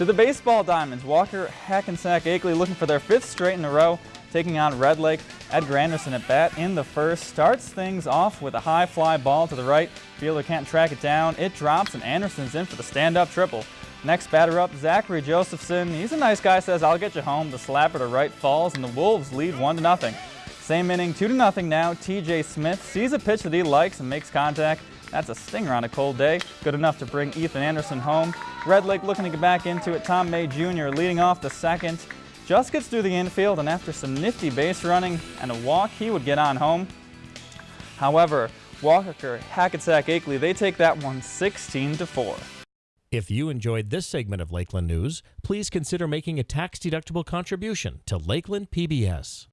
To the baseball diamonds, Walker Hackensack Akeley looking for their fifth straight in a row, taking on Red Lake. Edgar Anderson at bat in the first starts things off with a high fly ball to the right. Fielder can't track it down. It drops and Anderson's in for the stand-up triple. Next batter up, Zachary Josephson. He's a nice guy, says, I'll get you home. The slapper to right falls, and the Wolves lead 1 to nothing. Same inning, 2 to nothing now. TJ Smith sees a pitch that he likes and makes contact. That's a stinger on a cold day. Good enough to bring Ethan Anderson home. Red Lake looking to get back into it. Tom May Jr. leading off the second. Just gets through the infield, and after some nifty base running and a walk, he would get on home. However, Walker, Hackensack, Akeley, they take that one 16 to 4. If you enjoyed this segment of Lakeland News, please consider making a tax-deductible contribution to Lakeland PBS.